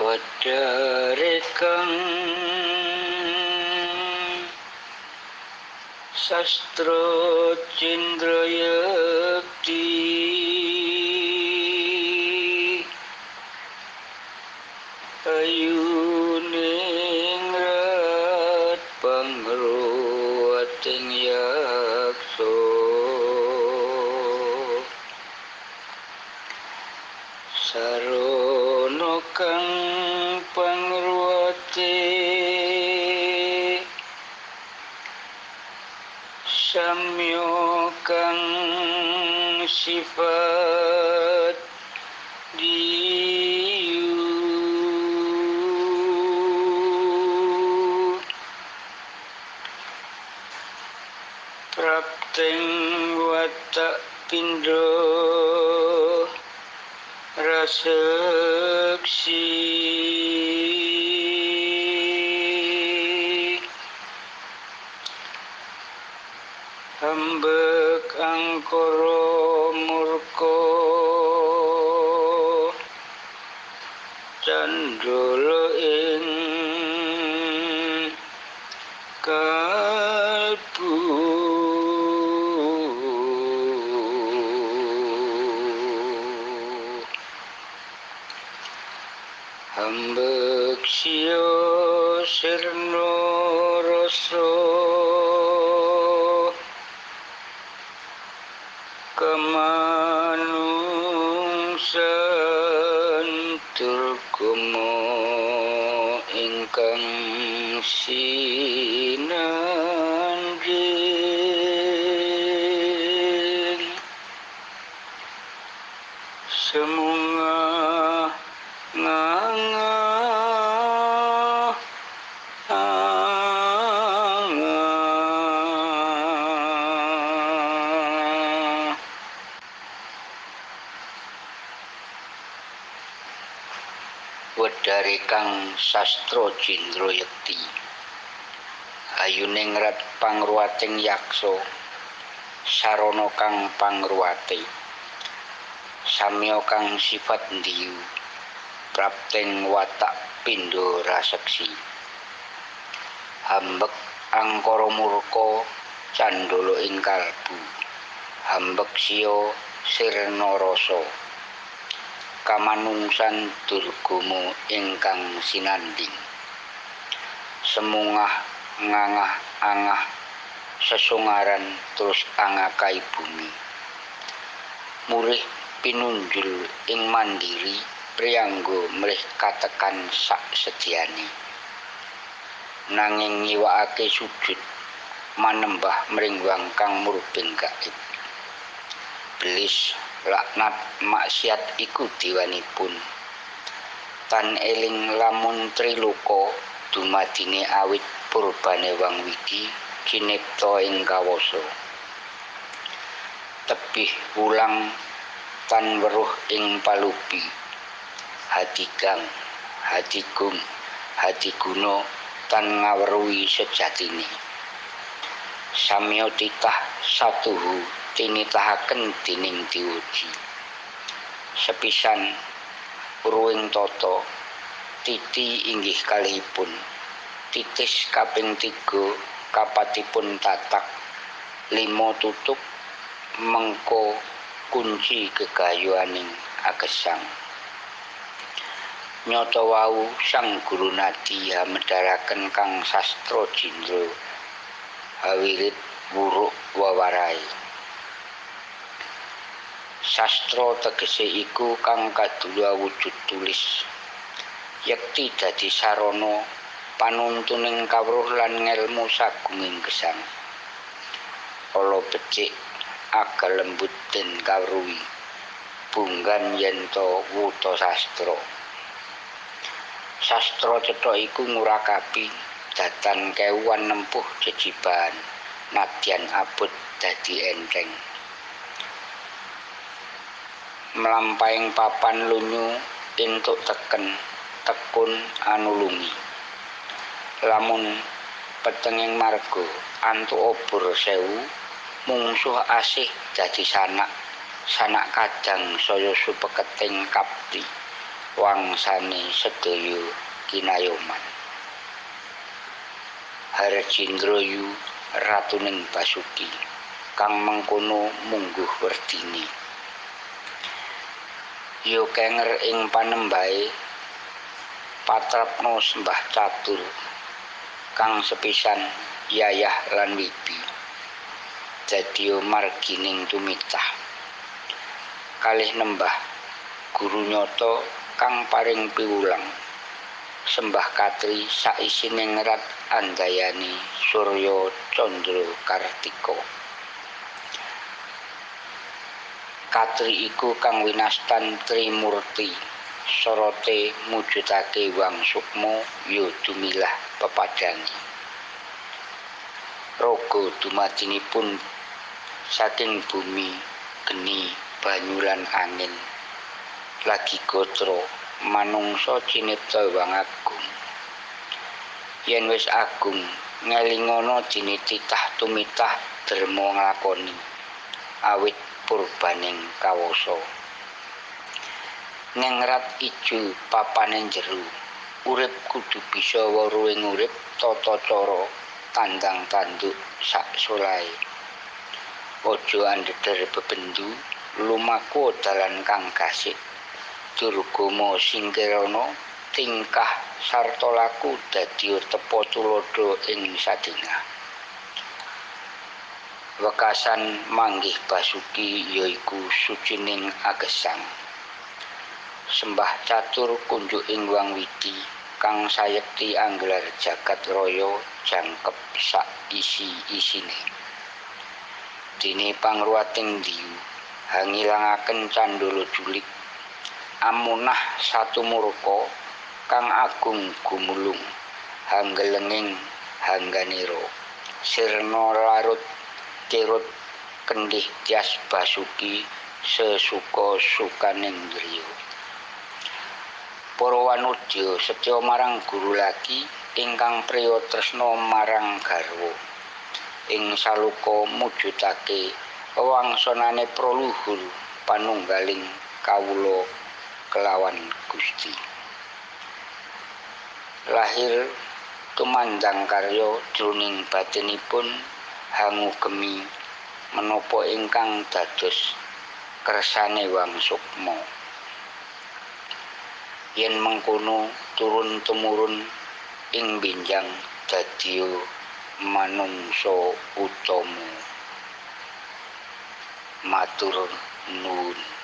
ஒற்றருக்கும் சஸ்திரோச்சிந்திரயுக்தி அயூனே kang pangruwate Samyo kang sifat diyu. Prapteng watak pindho Hambek angkara murka candala ing kalbu Hambek siya sirna rasa kamanungsan turgama ingkang sinanjing semunga nganga wedare kang sastra Cindrayekti ayuning rat pangruwating yaksa sarana kang pangruwate. Samya kang sifat ndiyu prapteng watak pindho raseksi. Hambek angkara murka candala ing kalbu hambek siya sirna rasa kamanungsan durgama ingkang sinanding. Semungah ngangah angah sesungaran terus angakai bumi. Murih pinunjul ing mandiri priyangga mlih katekan sak sediane nanging nyiwakake sujud manembah mringwang kang murbing gaib belis laknat maksiat iku diwanipun. Tan eling lamun triloka dumadine awit purbane wang widi kinipta ing kawasa. Tebih wulang tan weruh ing palupi. Hadigang hadigung hadiguna tan ngaweruhi sejatine. Samya titah satuhu tinitahaken dening diuji. Sepisan ruwing tata titi inggih kalihipun. Titis kaping tiga kapatipun tatak. Lima tutup mengko kunci gegayuaning agesang. Nyoto wau sang guru nadi hamedharaken kang sastra jindra hawirit wuruk wawarai sastra tegese iku kang kadua wujud tulis. Yekti dadi sarana panuntuning kawruh lan ngelmu sagunging gesang. Ala becik aga lembut den kawruhi. Bunggan yento wuta sastra. Sastra cetha iku ngurakapi datan kewan nempuh jejiban nadyan abot dadi enteng melampaing papan lunyu entuk teken tekun anulungi. Lamun petenging marga antuk obor sewu mungsuh asih dadi sanak sanak kadang saya supeketing kapti wangsane sedaya kinayoman. Harjendroyu ratuning Basuki kang mengkono mungguh werdini Yo kenger ing panembahe patrapno sembah catur kang sepisan yayah lan wibi. Dadi margining tumitah kalih nembah guru nyoto kang paring piwulang. Sembah katri saisine ngerat andayani surya candra kartika katri iku kang winastan trimurti. Sorote mujudake wang sukmo yo dumilah pepadangi rogo dumadinipun saking bumi geni banyulan angin. Lagi gotro manungsa cinipta wang agung. Yen wis agung ngelingono dinititah tumitah derma nglakoni. Awit purbaning kawasa. Ngengrat ijo papaning jero. Urip kudu bisa weruhing urip tata cara tandang tanduk sak solahe aja andheder bebendu lumaku dalan kang gasik. Durgama singkirana tingkah sarta laku dadi tepo tulodo ing sadina wekasan manggih basuki yaiku sucining agesang. Sembah catur kunjuk ing wang widi kang sayekti anggelar jagat raya jangkep sak isi-isine dene pangruwating diyu hangilangaken candala julik amunah satu murka kang agung gumulung hanggelenging hangganiro sirna larut kirut kendih tias basuki sesuka sukaning driya para wanudya setya marang guru lagi ingkang priya tresna marang garwa ing saluka mujudake wangsanane proluhur panunggaling kawula kelawan Gusti. Lahir tumandang karya jroning batinipun hangugemi menapa ingkang dados kersane Wang Sukma. Yen mengkono turun temurun ing binjang dadi manungsa utama. Matur nuwun.